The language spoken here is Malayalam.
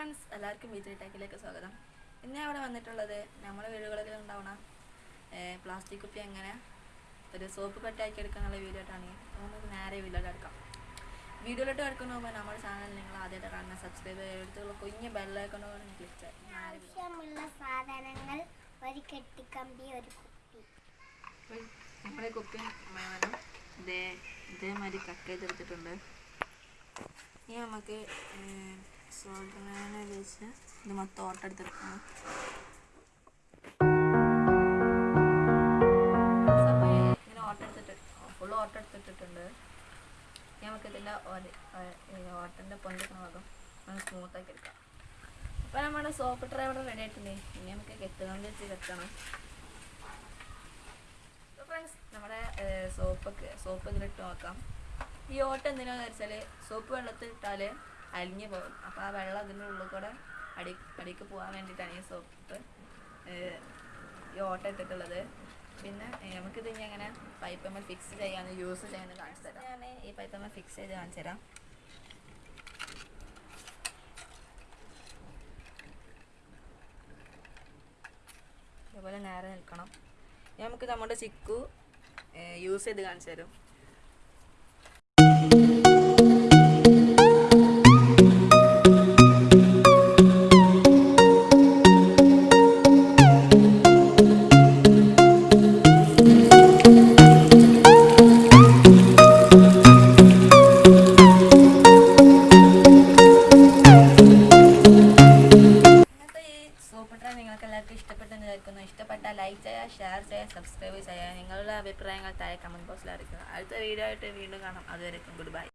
ഫ്രണ്ട്സ് എല്ലാവർക്കും ബീച്ച് ടാക്കിലേക്ക് സ്വാഗതം. ഇന്ന് അവിടെ ഇവിടെ വന്നിട്ടുള്ളത് നമ്മുടെ വീടുകളിൽ ഉണ്ടാവണ പ്ലാസ്റ്റിക് കുപ്പി എങ്ങനെ ഒരു സോപ്പ് കട്ടാക്കി എടുക്കാനുള്ള വീഡിയോ ആയിട്ടാണ് നമുക്ക് നേരെ വീഡിയോട്ട് എടുക്കാം. വീഡിയോയിലോട്ട് എടുക്കുന്ന പോകുമ്പോൾ നമ്മുടെ ചാനൽ നിങ്ങൾ ആദ്യമായിട്ട് കാണുന്ന സബ്സ്ക്രൈബ് ചെയ്തെടുത്തുള്ള കുഞ്ഞ് ബെല്ലൈക്കണോ ക്ലിക്ക് ചെയ്യാം. ആവശ്യമുള്ള സാധനങ്ങൾ ഒരു കെട്ടിക്കമ്പി ഒരു കുപ്പി. നമ്മുടെ കുപ്പി വേണം ഇതേ ഇതേമാതിരി കട്ട് ചെയ്തെടുത്തിട്ടുണ്ട്. ഇനി നമുക്ക് സോൾഡറിനെ വെച്ച് ഇത് മൊത്തം ഓട്ടെടുത്തെടുക്കണം ഇങ്ങനെ ഓട്ടെടുത്തിട്ട് ഫുൾ ഓട്ടെടുത്തിട്ടിട്ടുണ്ട്. നമുക്കിതിന്റെ ഓട്ടന്റെ പൊന്തിക്കുന്ന ഭാഗം നമുക്ക് സ്മൂത്താക്കി എടുക്കാം. അപ്പോൾ നമ്മുടെ സോപ്പ് ട്രൈ ഇവിടെ റെഡി ആയിട്ടുണ്ട്. ഇനി നമുക്ക് കെട്ടുകൊണ്ട് വെച്ച് കെട്ടണം. ഫ്രണ്ട്സ് നമ്മുടെ സോപ്പൊക്കെ സോപ്പ് ഇതിലിട്ട് നോക്കാം. ഈ ഓട്ടം എന്തിനാണെന്ന് വെച്ചാൽ സോപ്പ് വെള്ളത്തിൽ ഇട്ടാൽ അലിഞ്ഞു പോകും. അപ്പോൾ ആ വെള്ളം അതിന്റെ ഉള്ളിൽ കൂടെ അടി അടിക്ക് പോകാൻ വേണ്ടിയിട്ടാണ് ഈ സോപ്പ് ഈ ഓട്ട ഇട്ടിട്ടുള്ളത്. പിന്നെ നമുക്കിത് ഇനി അങ്ങനെ പൈപ്പ് നമ്മൾ ഫിക്സ് ചെയ്യാന്ന് യൂസ് ചെയ്യാന്ന് കാണിച്ചു തരാം. ഞാൻ ഈ പൈപ്പ് നമ്മൾ ഫിക്സ് ചെയ്ത് കാണിച്ചു തരാം. അതുപോലെ നേരെ നിൽക്കണം. നമുക്ക് നമ്മുടെ ചിക്കു യൂസ് ചെയ്ത് കാണിച്ചു തരും. ലൈക്ക് ചെയ്യുക ഷെയർ ചെയ്യുക സബ്സ്ക്രൈബ് ചെയ്യുക. നിങ്ങളുടെ അഭിപ്രായങ്ങൾ താഴെ കമന്റ് ബോക്സിൽ അറിയിക്കുക. അടുത്ത വീഡിയോ ആയിട്ട് വീണ്ടും കാണാം. അതുവരെയും ഗുഡ് ബൈ